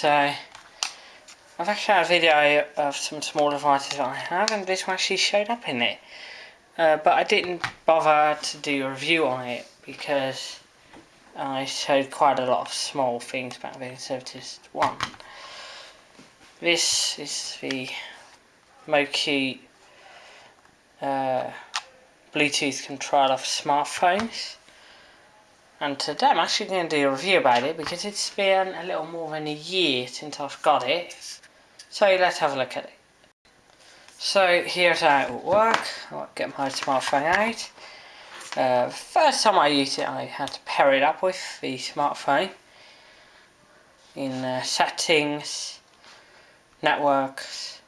So, I've actually had a video of some small devices that I have and this one actually showed up in it. Uh, but I didn't bother to do a review on it because I showed quite a lot of small things then instead of just one. This is the Moki uh, Bluetooth controller for smartphones. And today I'm actually going to do a review about it because it's been a little more than a year since I've got it. So let's have a look at it. So here's how it will work. I'll get my smartphone out. Uh, first time I used it I had to pair it up with the smartphone in uh, settings, networks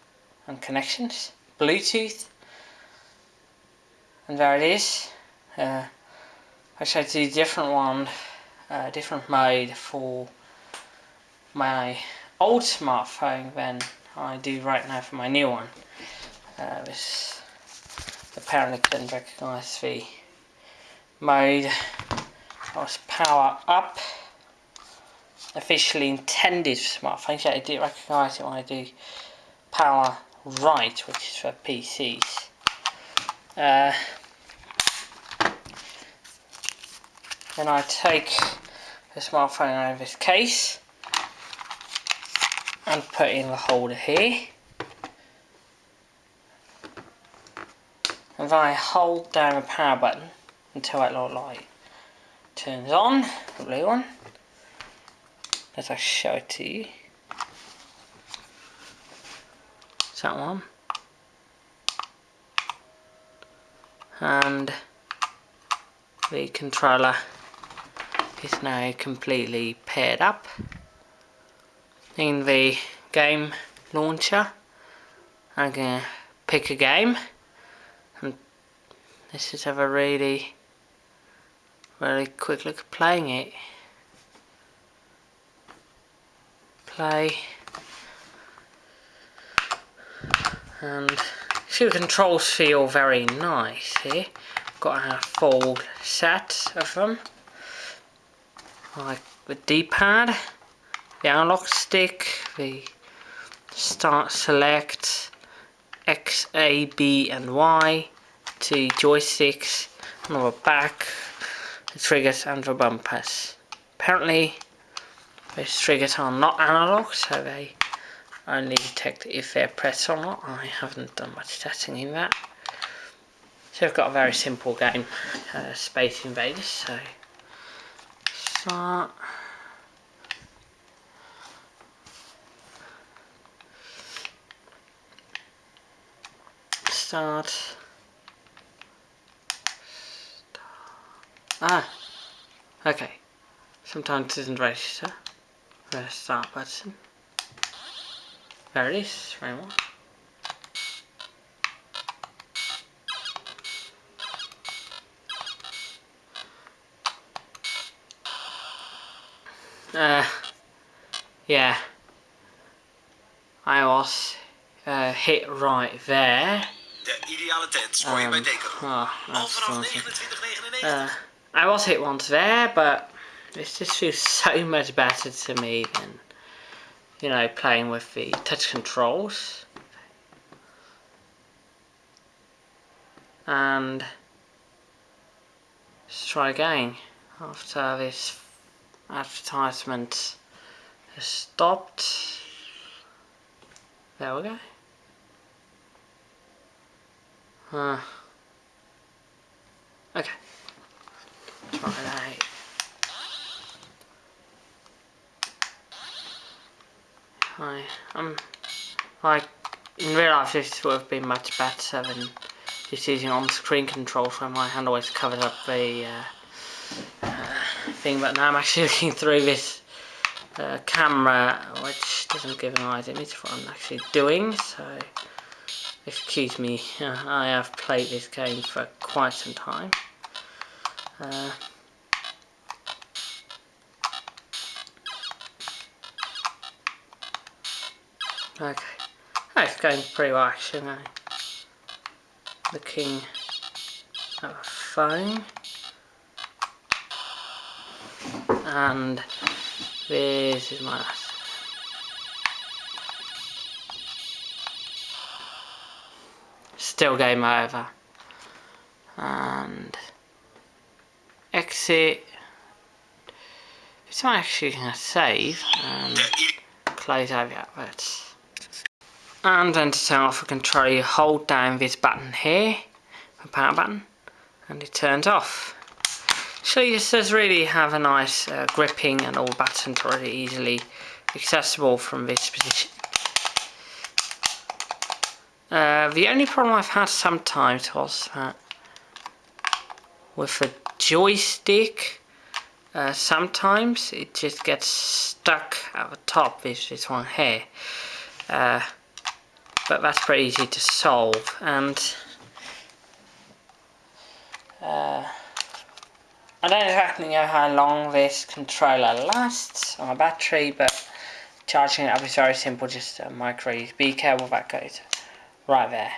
and connections, Bluetooth and there it is. Uh, I do a different one, a different mode for my old smartphone than I do right now for my new one. Uh, this apparently couldn't recognise the mode. I was power up. Officially intended for smartphones yet I do recognise it when I do power right which is for PCs uh, Then I take the smartphone out of this case and put in the holder here. And then I hold down the power button until that little light turns on, the blue one. As I show it to you. Is that one? And the controller is now completely paired up. In the game launcher I'm to pick a game. And this is have a really really quick look at playing it. Play. And few controls feel very nice here. Got a full set of them like the D-pad, the analog stick, the start select, X, A, B and Y, two joysticks on the back, the triggers and the bumpers. Apparently those triggers are not analog so they only detect if they're pressed or not. I haven't done much testing in that. So I've got a very simple game, uh, Space Invaders, so start. Start. Ah, okay. Sometimes it doesn't register. The start button. There it is, very uh, yeah, I was uh, hit right there. De ideale tent je um, bij Decathlon. Oh, Al vanaf 29,99. Uh, I was hit once there, but this just feels so much better to me than, you know, playing with the touch controls. And let's try again after this advertisement has stopped. There we go. Uh, okay. Try that. I um like in real life this would have been much better than just using on-screen control so my hand always covers up the uh, thing, but now I'm actually looking through this uh, camera, which doesn't give an idea of what I'm actually doing, so excuse me, I have played this game for quite some time. Uh, okay, that's going pretty well actually now. Looking at a phone and this is my last. Still game over. And exit. It's not actually going to save and close over adverts. And then to turn off the controller, you hold down this button here, the power button, and it turns off. So this does really have a nice uh, gripping and all buttons are really easily accessible from this position. Uh, the only problem I've had sometimes was that with the joystick uh, sometimes it just gets stuck at the top with this one here uh, but that's pretty easy to solve and uh, I don't exactly know how long this controller lasts on a battery but charging it up is very simple just a micro USB cable that goes right there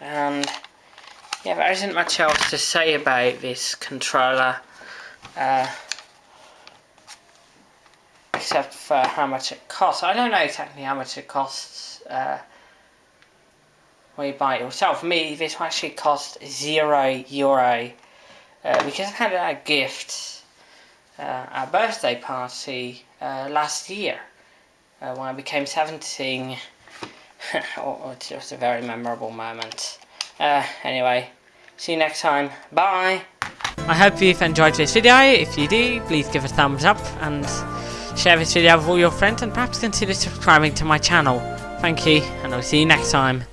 and yeah, there isn't much else to say about this controller. Uh, except for how much it costs. I don't know exactly how much it costs uh, when you buy it yourself. For me, this actually cost zero euro uh, because I had a gift uh, at a birthday party uh, last year uh, when I became 17. oh, it was a very memorable moment. Uh, anyway, see you next time. Bye! I hope you've enjoyed this video. If you do, please give a thumbs up and share this video with all your friends and perhaps consider subscribing to my channel. Thank you, and I'll see you next time.